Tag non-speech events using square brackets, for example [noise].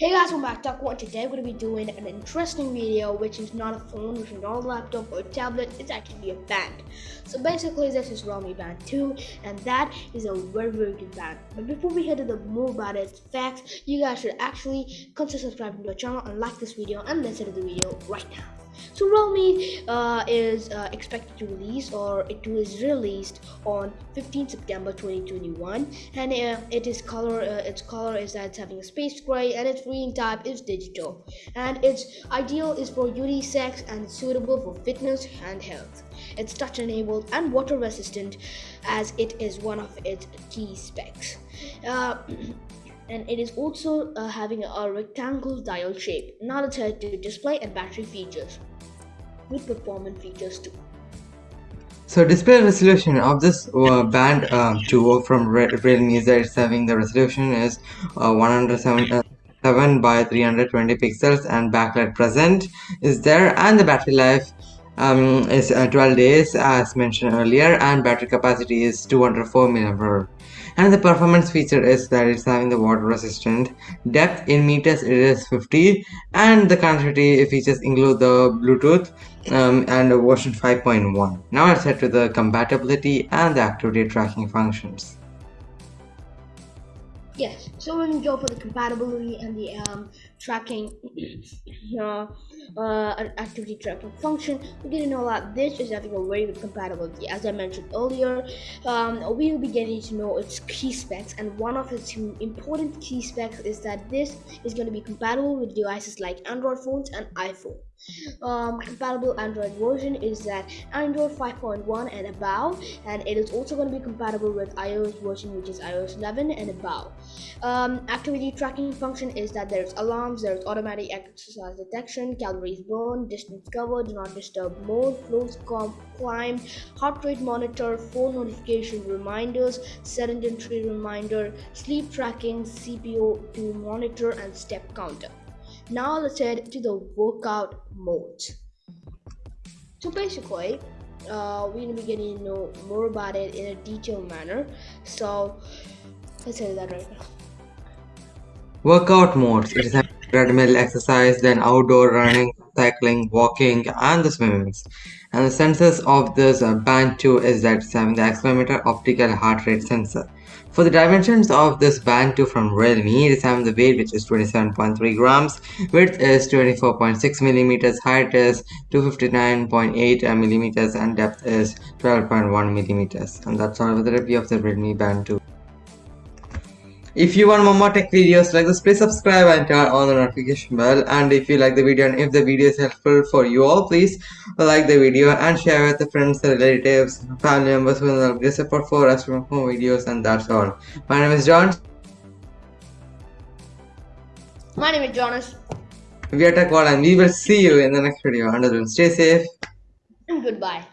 Hey guys, welcome back to Talk One. Today we're going to be doing an interesting video which is not a phone, which is not a laptop or a tablet, it's actually a band. So basically this is Realme Band 2 and that is a very very good band. But before we head to the more about its facts, you guys should actually consider subscribing to the channel and like this video and let's to the video right now. So Realme uh, is uh, expected to release or it was released on 15 September 2021 and uh, it is color uh, its color is that it's having a space gray and its reading type is digital and its ideal is for unisex and suitable for fitness and health. It's touch enabled and water resistant as it is one of its key specs. [clears throat] Uh, and it is also uh, having a rectangle dial shape, not attached to display and battery features with performance features too. So display resolution of this uh, band uh, 2 from Realme is that it's having the resolution is uh, 107 uh, by 320 pixels and backlight present is there and the battery life um, is uh, 12 days as mentioned earlier and battery capacity is 204 mAh and the performance feature is that it's having the water resistant depth in meters it is 50 and the connectivity features include the bluetooth um, and version 5.1 now let's head to the compatibility and the activity tracking functions. Yes so when we go for the compatibility and the um, tracking. [clears throat] Uh, uh, an activity tracking function. We're getting to know that this is having a very good compatibility as I mentioned earlier. Um, we will be getting to know its key specs and one of its important key specs is that this is going to be compatible with devices like Android phones and iPhone um, compatible Android version is that Android 5.1 and above and it is also going to be compatible with iOS version which is iOS 11 and above. Um, activity tracking function is that there's alarms there's automatic exercise detection calories burned distance covered do not disturb mode flows climb heart rate monitor phone notification reminders sedentary reminder sleep tracking SpO2 monitor and step counter now let's head to the workout mode. So basically, uh, we're gonna be getting to know more about it in a detailed manner. So let's head that right now. Workout modes. It is treadmill exercise, then outdoor running, cycling, walking, and the swimming. And the sensors of this uh, band 2 is that it's having the accelerometer optical heart rate sensor. For the dimensions of this band 2 from Realme, it is having the weight which is 27.3 grams, width is 24.6 millimeters, height is 259.8 millimeters, and depth is 12.1 millimeters. And that's all for the review of the Realme Band 2. If you want more tech videos like this, please subscribe and turn on the notification bell. And if you like the video and if the video is helpful for you all, please like the video and share with the friends, the relatives, family members who will get support for us for more videos. And that's all. My name is John. My name is Jonas. We are Tech World and we will see you in the next video. Until then, stay safe. And goodbye.